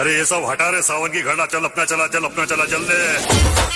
अरे ये सब हटा रहे सावन की घड़ा चल अपना चला, चल अपना चला, चल ले